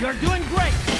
You're doing great!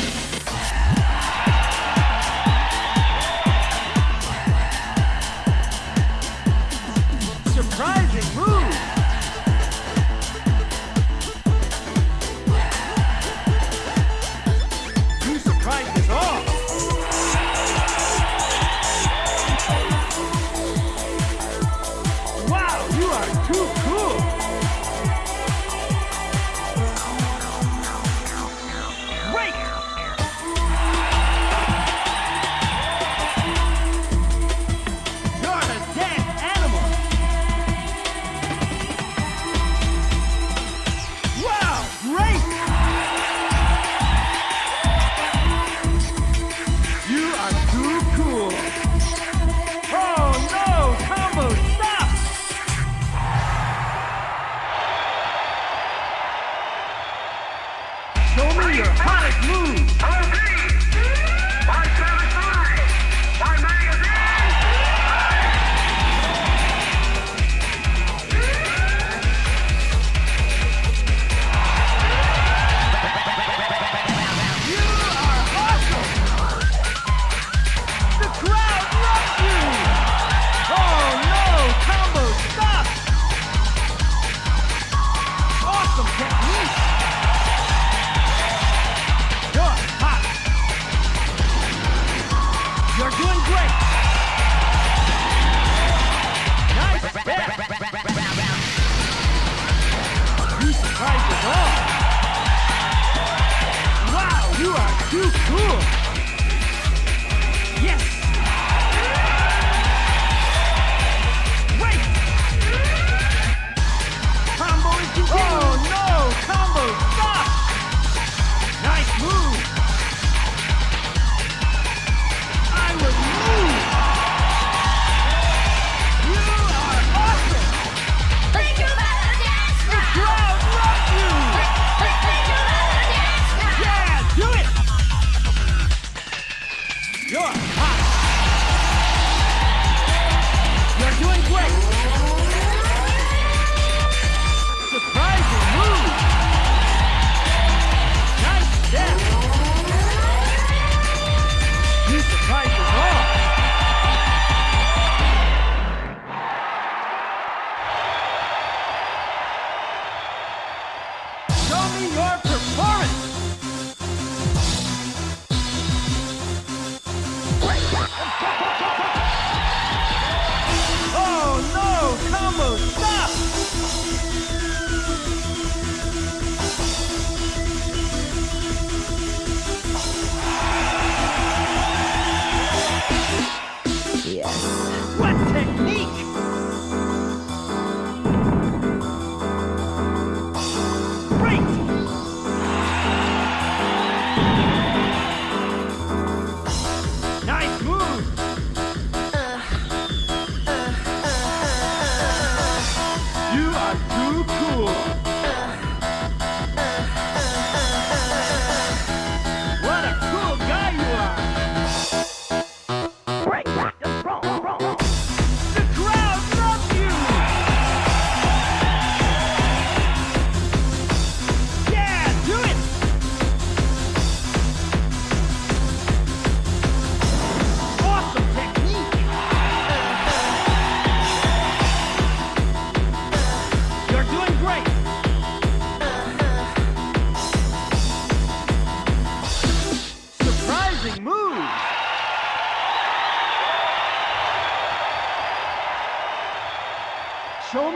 price at all. Wow, you are too cool. Yes. Wait. Combo is continuing. Oh.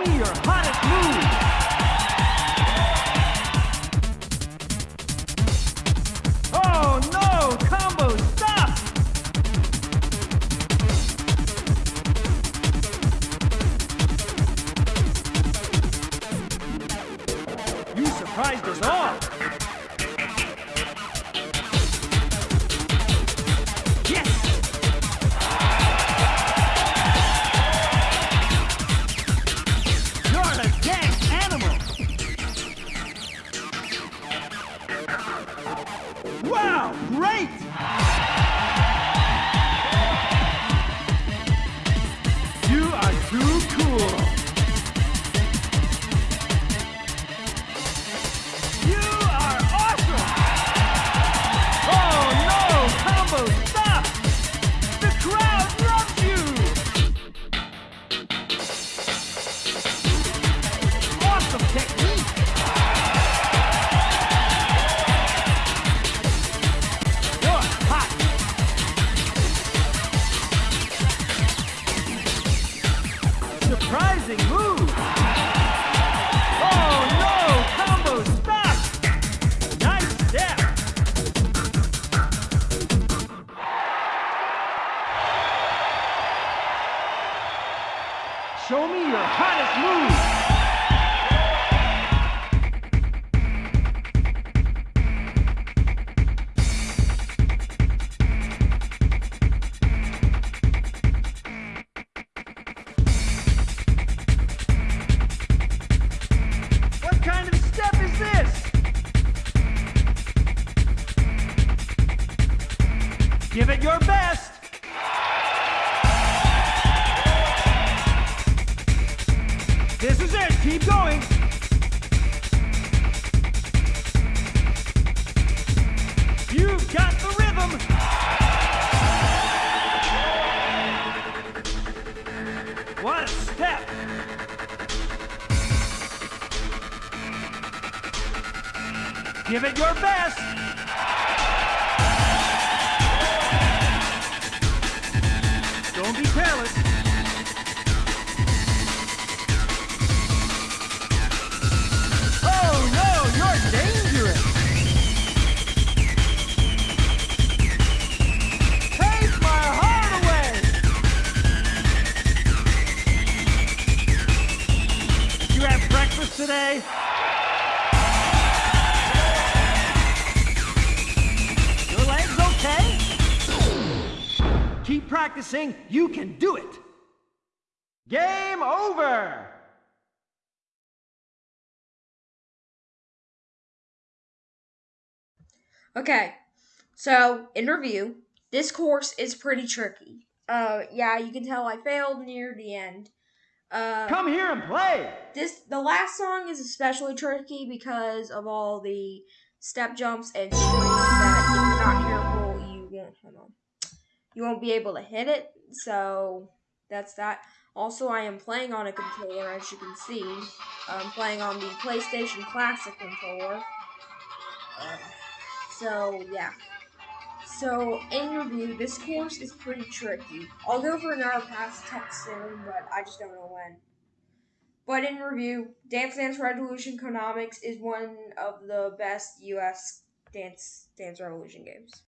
me your hottest move. Oh no, combo stop. You surprised us all. Great! Show me your hottest moves. Point. You've got the rhythm. What a step. Give it your best. Don't be careless. Breakfast today? Your leg's okay? Keep practicing. You can do it. Game over. Okay, so in review, this course is pretty tricky. Uh, yeah, you can tell I failed near the end. Uh, Come here and play. this the last song is especially tricky because of all the step jumps and strings that if you're not careful you won't hold on. You won't be able to hit it, so that's that. Also, I am playing on a controller, as you can see. I'm playing on the PlayStation Classic controller. Uh, so yeah. So in review, this course is pretty tricky. I'll go for another pass test soon, but I just don't know when. But in review, Dance Dance Revolution Konamix is one of the best US Dance Dance Revolution games.